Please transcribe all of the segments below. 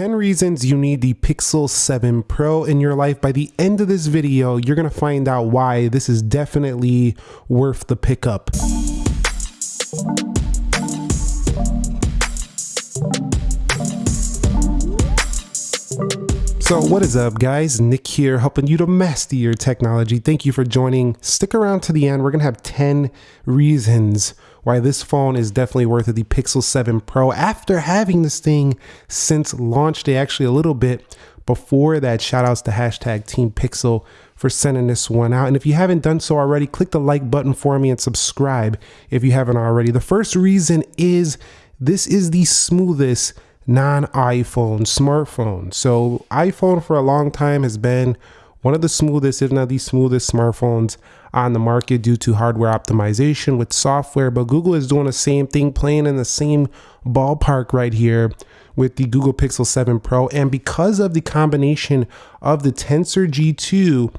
10 reasons you need the Pixel 7 Pro in your life. By the end of this video, you're to find out why this is definitely worth the pickup. So what is up guys, Nick here helping you to master your technology. Thank you for joining. Stick around to the end. We're gonna have 10 reasons why this phone is definitely worth it, the Pixel 7 Pro. After having this thing since launch day, actually a little bit before that, shout outs to hashtag Team Pixel for sending this one out. And if you haven't done so already, click the like button for me and subscribe if you haven't already. The first reason is this is the smoothest non-iPhone smartphone. So iPhone for a long time has been one of the smoothest, if not the smoothest smartphones on the market due to hardware optimization with software. But Google is doing the same thing, playing in the same ballpark right here with the Google Pixel 7 Pro. And because of the combination of the Tensor G2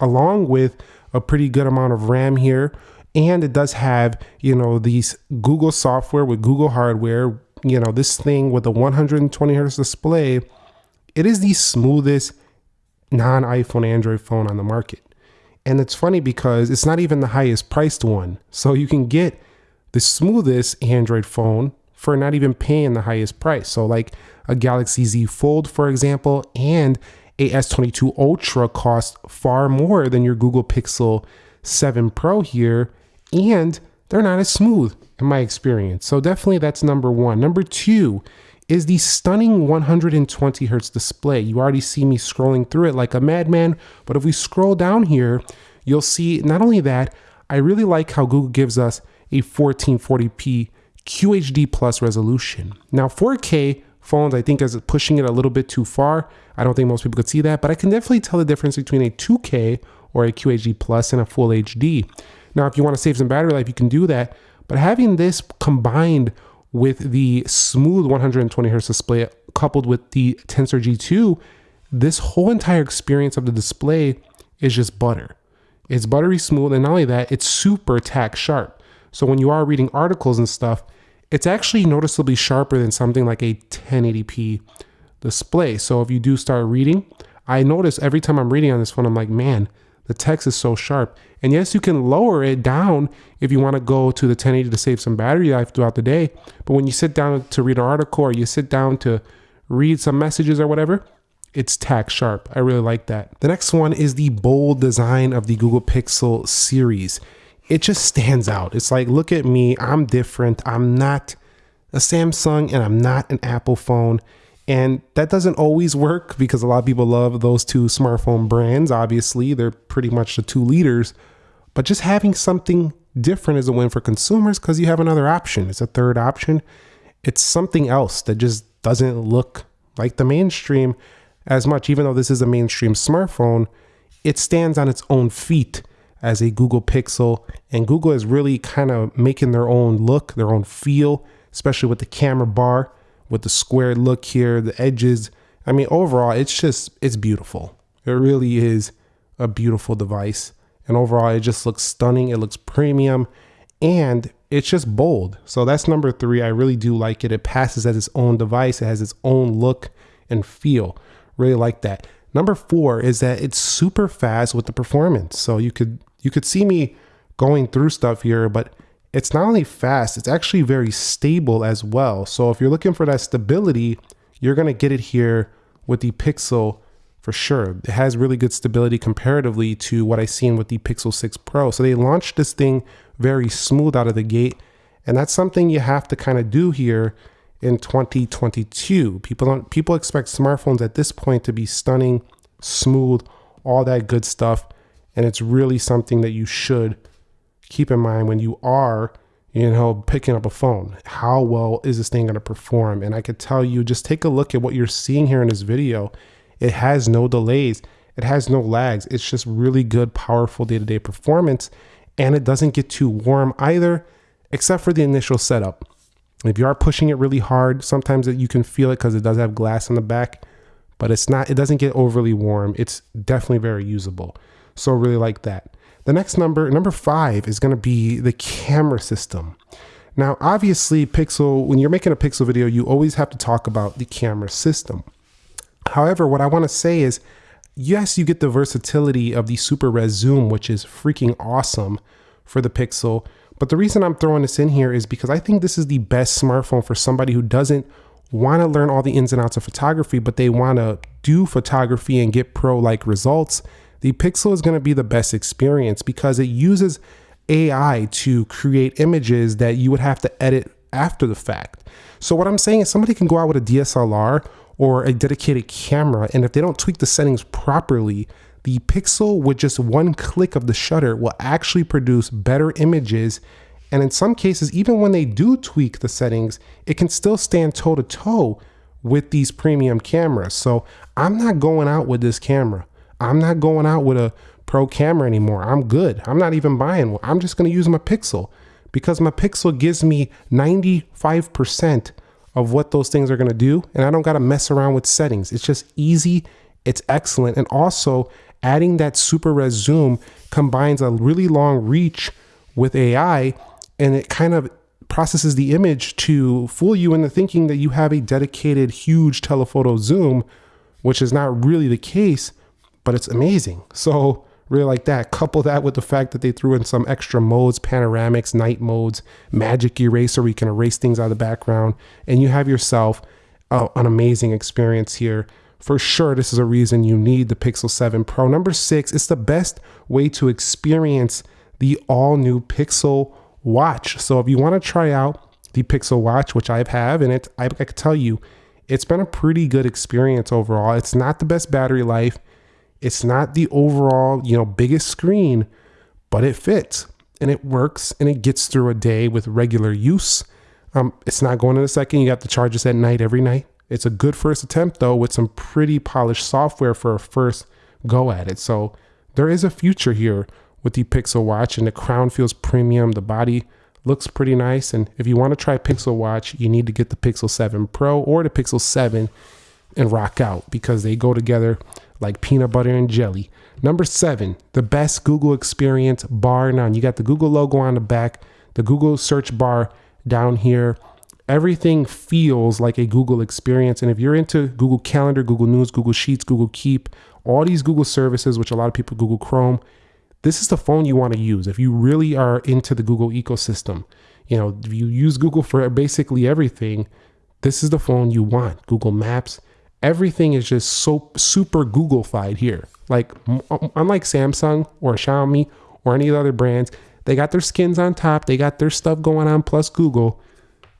along with a pretty good amount of RAM here, and it does have, you know, these Google software with Google hardware you know, this thing with a 120 hertz display, it is the smoothest non-iPhone Android phone on the market. And it's funny because it's not even the highest priced one. So you can get the smoothest Android phone for not even paying the highest price. So like a Galaxy Z Fold, for example, and a S22 Ultra cost far more than your Google Pixel 7 Pro here. And they're not as smooth in my experience. So definitely that's number one. Number two is the stunning 120 hertz display. You already see me scrolling through it like a madman, but if we scroll down here, you'll see not only that, I really like how Google gives us a 1440p QHD plus resolution. Now 4K phones I think is pushing it a little bit too far. I don't think most people could see that, but I can definitely tell the difference between a 2K or a QHD plus and a full HD. Now, if you want to save some battery life, you can do that. But having this combined with the smooth 120 hertz display coupled with the Tensor G2, this whole entire experience of the display is just butter. It's buttery smooth, and not only that, it's super tack sharp. So when you are reading articles and stuff, it's actually noticeably sharper than something like a 1080p display. So if you do start reading, I notice every time I'm reading on this phone, I'm like, man, the text is so sharp. And yes, you can lower it down if you want to go to the 1080 to save some battery life throughout the day. But when you sit down to read an article or you sit down to read some messages or whatever, it's tack sharp. I really like that. The next one is the bold design of the Google Pixel series. It just stands out. It's like, look at me, I'm different. I'm not a Samsung and I'm not an Apple phone. And that doesn't always work because a lot of people love those two smartphone brands. Obviously, they're pretty much the two leaders. But just having something different is a win for consumers because you have another option. It's a third option. It's something else that just doesn't look like the mainstream as much. Even though this is a mainstream smartphone, it stands on its own feet as a Google Pixel. And Google is really kind of making their own look, their own feel, especially with the camera bar with the square look here, the edges. I mean, overall, it's just, it's beautiful. It really is a beautiful device. And overall, it just looks stunning. It looks premium and it's just bold. So that's number three. I really do like it. It passes as its own device. It has its own look and feel. Really like that. Number four is that it's super fast with the performance. So you could you could see me going through stuff here, but it's not only fast, it's actually very stable as well. So if you're looking for that stability, you're gonna get it here with the Pixel for sure. It has really good stability comparatively to what I seen with the Pixel 6 Pro. So they launched this thing very smooth out of the gate. And that's something you have to kind of do here in 2022. People don't people expect smartphones at this point to be stunning, smooth, all that good stuff. And it's really something that you should keep in mind when you are, you know, picking up a phone. How well is this thing going to perform? And I could tell you, just take a look at what you're seeing here in this video. It has no delays. It has no lags. It's just really good, powerful day-to-day performance. And it doesn't get too warm either, except for the initial setup. If you are pushing it really hard, sometimes you can feel it because it does have glass on the back, but it's not, it doesn't get overly warm. It's definitely very usable. So really like that. The next number, number five, is going to be the camera system. Now, obviously, Pixel, when you're making a Pixel video, you always have to talk about the camera system. However, what I want to say is yes, you get the versatility of the super res zoom, which is freaking awesome for the Pixel. But the reason I'm throwing this in here is because I think this is the best smartphone for somebody who doesn't want to learn all the ins and outs of photography, but they want to do photography and get pro like results. The Pixel is going to be the best experience because it uses AI to create images that you would have to edit after the fact. So, what I'm saying is, somebody can go out with a DSLR or a dedicated camera, and if they don't tweak the settings properly, the Pixel with just one click of the shutter will actually produce better images. And in some cases, even when they do tweak the settings, it can still stand toe to toe with these premium cameras. So I'm not going out with this camera. I'm not going out with a pro camera anymore. I'm good. I'm not even buying one. I'm just going to use my Pixel because my Pixel gives me 95% of what those things are going to do. And I don't got to mess around with settings. It's just easy. It's excellent. And also, adding that super res zoom combines a really long reach with AI and it kind of processes the image to fool you into thinking that you have a dedicated huge telephoto zoom, which is not really the case, but it's amazing. So really like that. Couple that with the fact that they threw in some extra modes, panoramics, night modes, magic eraser where you can erase things out of the background, and you have yourself uh, an amazing experience here for sure, this is a reason you need the Pixel 7 Pro. Number six, it's the best way to experience the all new Pixel Watch. So if you want to try out the Pixel Watch, which I have, and it, I, I can tell you, it's been a pretty good experience overall. It's not the best battery life. It's not the overall, you know, biggest screen, but it fits and it works and it gets through a day with regular use. Um, it's not going in a second. You got to charge this at night every night. It's a good first attempt though with some pretty polished software for a first go at it. So there is a future here with the Pixel Watch and the crown feels premium. The body looks pretty nice. And if you want to try Pixel Watch, you need to get the Pixel 7 Pro or the Pixel 7 and rock out because they go together like peanut butter and jelly. Number seven, the best Google experience bar none. You got the Google logo on the back, the Google search bar down here everything feels like a Google experience. And if you're into Google Calendar, Google News, Google Sheets, Google Keep, all these Google services, which a lot of people Google Chrome, this is the phone you want to use. If you really are into the Google ecosystem, you know, if you use Google for basically everything, this is the phone you want. Google Maps, everything is just so super Googleified here. Like unlike Samsung or Xiaomi or any of the other brands, they got their skins on top, they got their stuff going on plus Google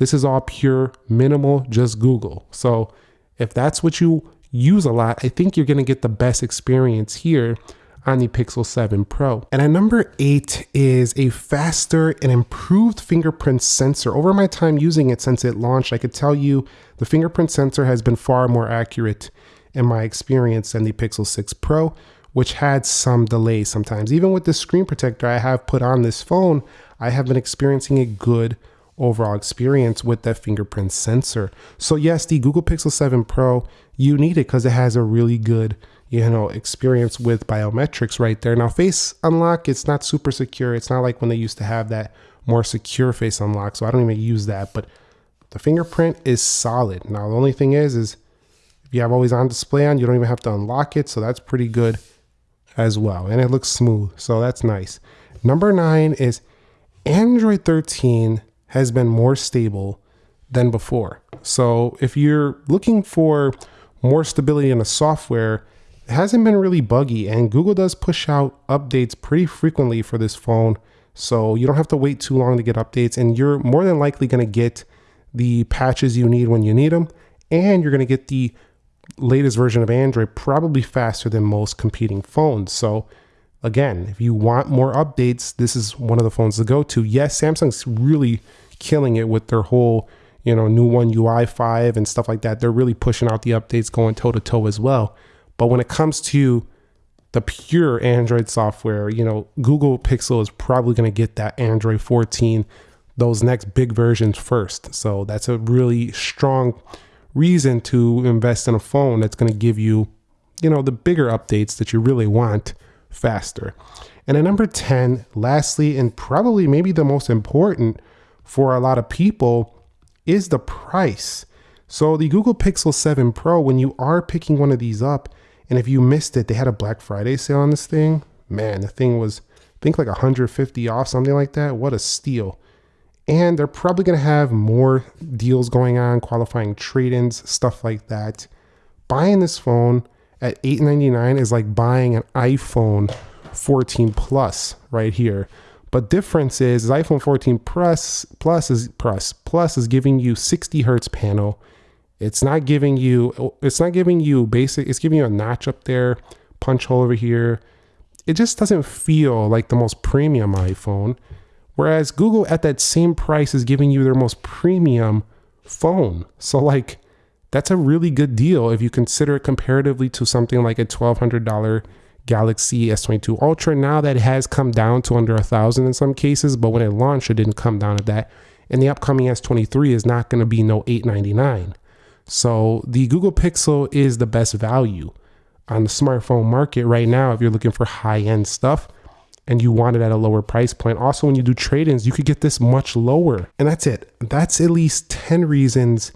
this is all pure minimal, just Google. So if that's what you use a lot, I think you're going to get the best experience here on the Pixel 7 Pro. And at number eight is a faster and improved fingerprint sensor. Over my time using it since it launched, I could tell you the fingerprint sensor has been far more accurate in my experience than the Pixel 6 Pro, which had some delays sometimes. Even with the screen protector I have put on this phone, I have been experiencing a good overall experience with that fingerprint sensor. So yes, the Google Pixel 7 Pro, you need it because it has a really good, you know, experience with biometrics right there. Now face unlock, it's not super secure. It's not like when they used to have that more secure face unlock. So I don't even use that, but the fingerprint is solid. Now the only thing is, is if you have always on display on, you don't even have to unlock it. So that's pretty good as well. And it looks smooth. So that's nice. Number nine is Android 13 has been more stable than before. So if you're looking for more stability in the software, hasn't been really buggy and Google does push out updates pretty frequently for this phone. So you don't have to wait too long to get updates and you're more than likely going to get the patches you need when you need them and you're going to get the latest version of Android probably faster than most competing phones. So again, if you want more updates, this is one of the phones to go to. Yes, Samsung's really killing it with their whole, you know, new one UI 5 and stuff like that. They're really pushing out the updates going toe to toe as well. But when it comes to the pure Android software, you know, Google Pixel is probably going to get that Android 14, those next big versions first. So that's a really strong reason to invest in a phone that's going to give you, you know, the bigger updates that you really want faster. And at number 10, lastly, and probably maybe the most important for a lot of people is the price. So the Google Pixel 7 Pro, when you are picking one of these up, and if you missed it, they had a Black Friday sale on this thing. Man, the thing was, I think like 150 off, something like that. What a steal. And they're probably going to have more deals going on, qualifying trade ins, stuff like that. Buying this phone at 899 is like buying an iPhone 14 Plus right here. But difference is, is iPhone 14 Plus Plus is Plus Plus is giving you 60 hertz panel. It's not giving you it's not giving you basic. It's giving you a notch up there, punch hole over here. It just doesn't feel like the most premium iPhone. Whereas Google at that same price is giving you their most premium phone. So like that's a really good deal if you consider it comparatively to something like a $1200 Galaxy S22 Ultra. Now that has come down to under a thousand in some cases, but when it launched, it didn't come down to that. And the upcoming S23 is not going to be no 899. So the Google Pixel is the best value on the smartphone market right now if you're looking for high-end stuff and you want it at a lower price point. Also, when you do trade-ins, you could get this much lower. And that's it. That's at least 10 reasons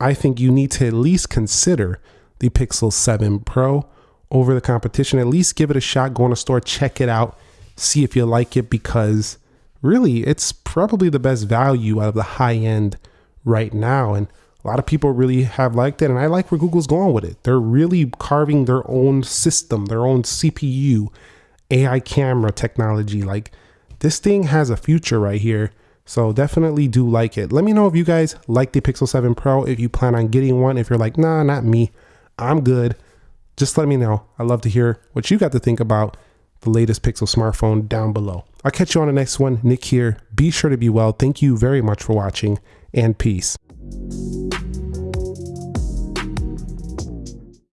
I think you need to at least consider the Pixel 7 Pro over the competition. At least give it a shot. Go in a store, check it out, see if you like it because really it's probably the best value out of the high end right now. And a lot of people really have liked it. And I like where Google's going with it. They're really carving their own system, their own CPU, AI camera technology. Like this thing has a future right here. So definitely do like it. Let me know if you guys like the Pixel 7 Pro, if you plan on getting one. If you're like, nah, not me, I'm good just let me know. i love to hear what you got to think about the latest Pixel smartphone down below. I'll catch you on the next one. Nick here. Be sure to be well. Thank you very much for watching and peace. Thank you